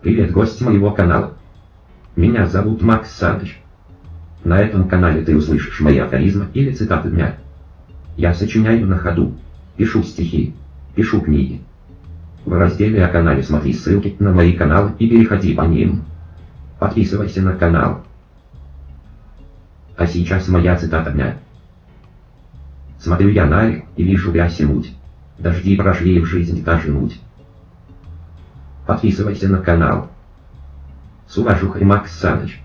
Привет, гость моего канала. Меня зовут Макс Саныч. На этом канале ты услышишь мои афоризмы или цитаты дня. Я сочиняю на ходу, пишу стихи, пишу книги. В разделе о канале смотри ссылки на мои каналы и переходи по ним. Подписывайся на канал. А сейчас моя цитата дня. Смотрю я на реку и вижу грязь и муть. Дожди прошли в жизни даже муть. Подписывайся на канал. С уважухой Макс Саныч.